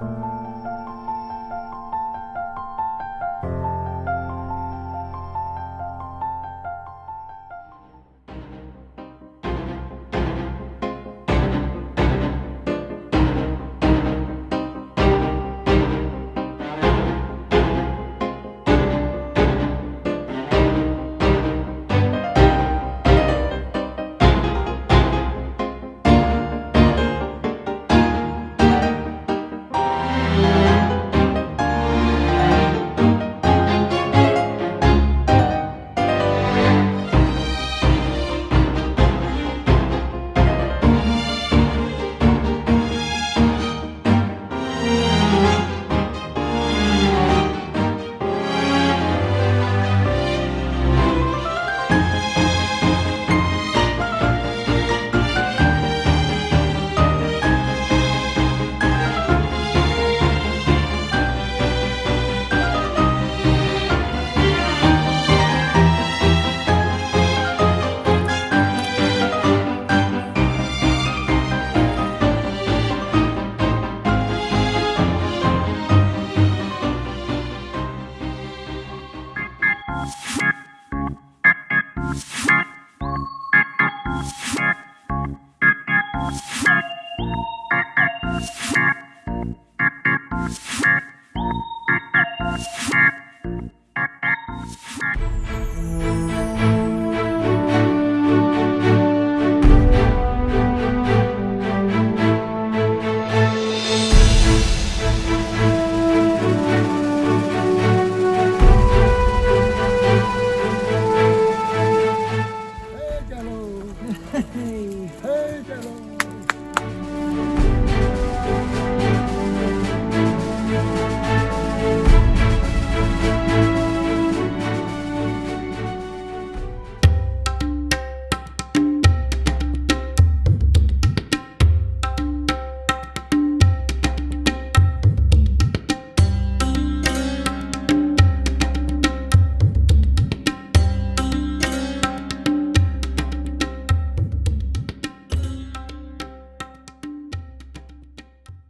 Bye.